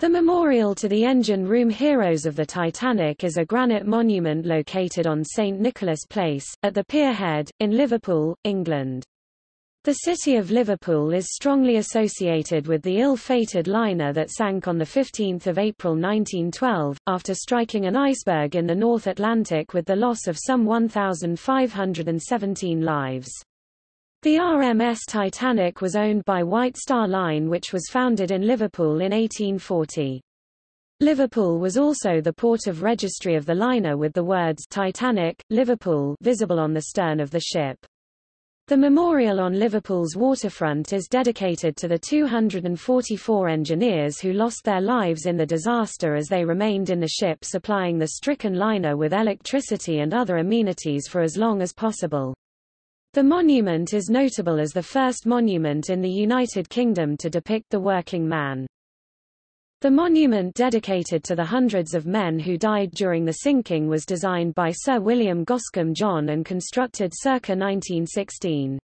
The memorial to the engine room heroes of the Titanic is a granite monument located on St Nicholas Place, at the Pier Head, in Liverpool, England. The city of Liverpool is strongly associated with the ill-fated liner that sank on 15 April 1912, after striking an iceberg in the North Atlantic with the loss of some 1,517 lives. The RMS Titanic was owned by White Star Line which was founded in Liverpool in 1840. Liverpool was also the port of registry of the liner with the words Titanic, Liverpool visible on the stern of the ship. The memorial on Liverpool's waterfront is dedicated to the 244 engineers who lost their lives in the disaster as they remained in the ship supplying the stricken liner with electricity and other amenities for as long as possible. The monument is notable as the first monument in the United Kingdom to depict the working man. The monument dedicated to the hundreds of men who died during the sinking was designed by Sir William Goscombe John and constructed circa 1916.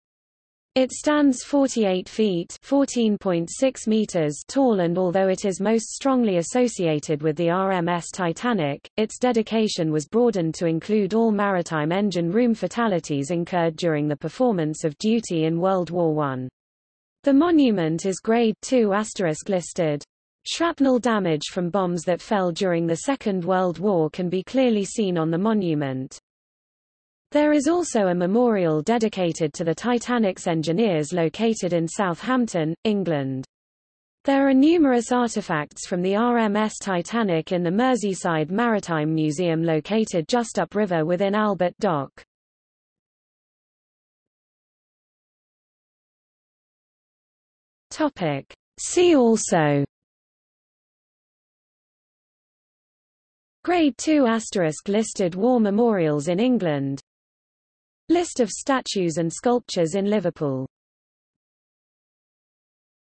It stands 48 feet (14.6 meters) tall and although it is most strongly associated with the RMS Titanic, its dedication was broadened to include all maritime engine room fatalities incurred during the performance of duty in World War I. The monument is Grade II listed. Shrapnel damage from bombs that fell during the Second World War can be clearly seen on the monument. There is also a memorial dedicated to the Titanic's engineers located in Southampton, England. There are numerous artifacts from the RMS Titanic in the Merseyside Maritime Museum located just upriver within Albert Dock. Topic. See also Grade 2 asterisk listed war memorials in England List of statues and sculptures in Liverpool